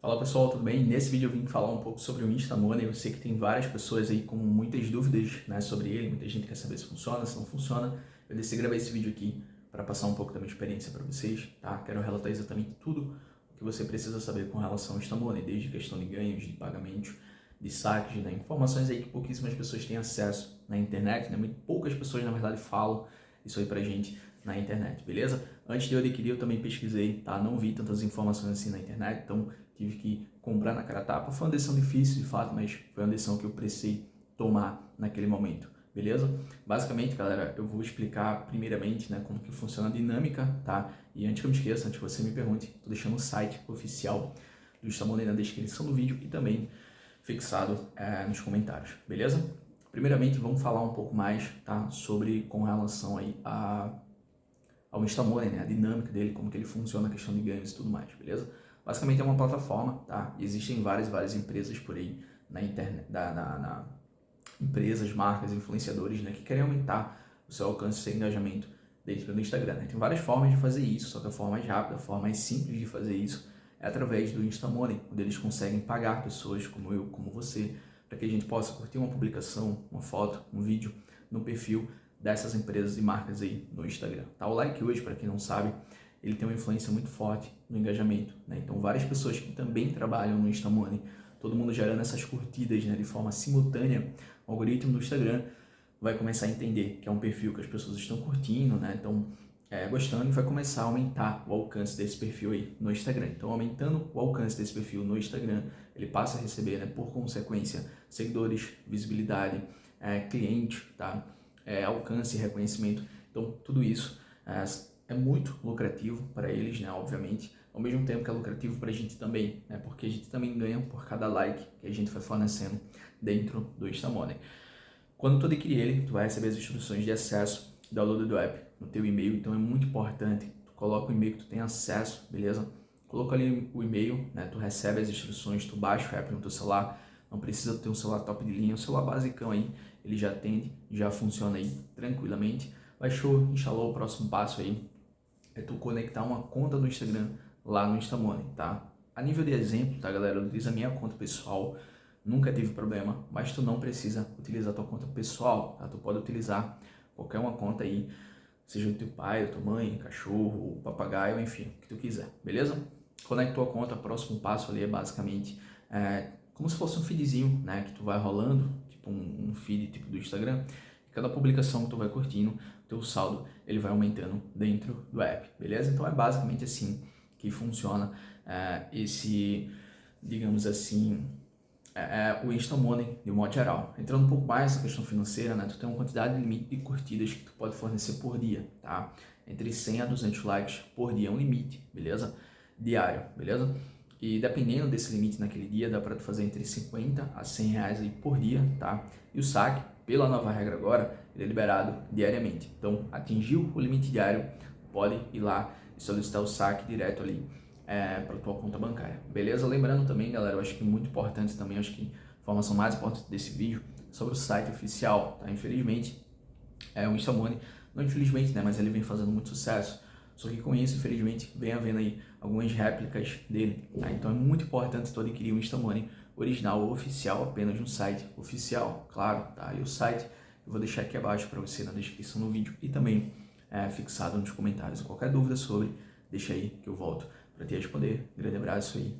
Fala pessoal, tudo bem? Nesse vídeo eu vim falar um pouco sobre o Instamoney. Eu sei que tem várias pessoas aí com muitas dúvidas né, sobre ele, muita gente quer saber se funciona, se não funciona. Eu decidi gravar esse vídeo aqui para passar um pouco da minha experiência para vocês, tá? Quero relatar exatamente tudo o que você precisa saber com relação ao Instamoney, desde questão de ganhos, de pagamentos, de saques, né? informações aí que pouquíssimas pessoas têm acesso na internet, né? Muito poucas pessoas na verdade falam isso aí pra gente na internet, beleza? Antes de eu adquirir, eu também pesquisei, tá? Não vi tantas informações assim na internet, então tive que comprar na cara tapa. Foi uma decisão difícil, de fato, mas foi uma decisão que eu precisei tomar naquele momento, beleza? Basicamente, galera, eu vou explicar primeiramente, né, como que funciona a dinâmica, tá? E antes que eu me esqueça, antes que você me pergunte, tô deixando o site oficial do Instamoney na descrição do vídeo e também fixado é, nos comentários, beleza? Primeiramente, vamos falar um pouco mais, tá? Sobre com relação aí a ao Instamoney, né? A dinâmica dele, como que ele funciona, a questão de ganhos e tudo mais, beleza? Basicamente é uma plataforma, tá? Existem várias, várias empresas por aí na internet, na, na, na empresas, marcas, influenciadores, né? Que querem aumentar o seu alcance, o seu engajamento dentro do Instagram. Né? Tem várias formas de fazer isso, só que a forma mais rápida, a forma mais simples de fazer isso é através do Instamoney, onde eles conseguem pagar pessoas como eu, como você, para que a gente possa curtir uma publicação, uma foto, um vídeo no perfil dessas empresas e marcas aí no Instagram. Tá? O like hoje, para quem não sabe, ele tem uma influência muito forte no engajamento. Né? Então, várias pessoas que também trabalham no Instamoney, todo mundo gerando essas curtidas né, de forma simultânea, o algoritmo do Instagram vai começar a entender que é um perfil que as pessoas estão curtindo, né? Então, é, gostando e vai começar a aumentar o alcance desse perfil aí no Instagram. Então, aumentando o alcance desse perfil no Instagram, ele passa a receber, né, por consequência, seguidores, visibilidade, é, cliente, tá? É, alcance e reconhecimento. Então, tudo isso é, é muito lucrativo para eles, né, obviamente, ao mesmo tempo que é lucrativo para a gente também, né, porque a gente também ganha por cada like que a gente vai fornecendo dentro do Instamoney. Quando tu adquirir ele, tu vai receber as instruções de acesso, download do app no teu e-mail, então é muito importante, tu coloca o e-mail que tu tem acesso, beleza? Coloca ali o e-mail, né, tu recebe as instruções, tu baixa o app no teu celular, não precisa ter um celular top de linha, um celular basicão aí, ele já atende, já funciona aí tranquilamente. Baixou, instalou, o próximo passo aí é tu conectar uma conta do Instagram lá no Instamoney, tá? A nível de exemplo, tá galera, eu utilizo a minha conta pessoal, nunca tive problema, mas tu não precisa utilizar tua conta pessoal, tá? Tu pode utilizar qualquer uma conta aí, seja do teu pai, da tua mãe, cachorro, papagaio, enfim, o que tu quiser, beleza? Conectou a conta, próximo passo ali é basicamente é, como se fosse um feedzinho, né, que tu vai rolando, tipo um, um feed tipo do Instagram, cada publicação que tu vai curtindo, teu saldo, ele vai aumentando dentro do app, beleza? Então é basicamente assim que funciona é, esse, digamos assim, é, é, o Insta Money de modo geral. Entrando um pouco mais nessa questão financeira, né, tu tem uma quantidade de limite de curtidas que tu pode fornecer por dia, tá? Entre 100 a 200 likes por dia é um limite, beleza? Diário, beleza? E dependendo desse limite naquele dia, dá para fazer entre 50 a 100 reais aí por dia, tá? E o saque, pela nova regra agora, ele é liberado diariamente. Então, atingiu o limite diário, pode ir lá e solicitar o saque direto ali é, para tua conta bancária. Beleza? Lembrando também, galera, eu acho que muito importante também, acho que a informação mais importante desse vídeo, sobre o site oficial, tá? Infelizmente, é o Instamoney, não infelizmente, né, mas ele vem fazendo muito sucesso. Só que com isso, infelizmente, vem havendo aí algumas réplicas dele. Tá? Então é muito importante tu adquirir um Instamoney original oficial apenas no site oficial, claro. Tá? E o site eu vou deixar aqui abaixo para você na descrição do vídeo e também é, fixado nos comentários. Qualquer dúvida sobre, deixa aí que eu volto para te responder. Grande abraço aí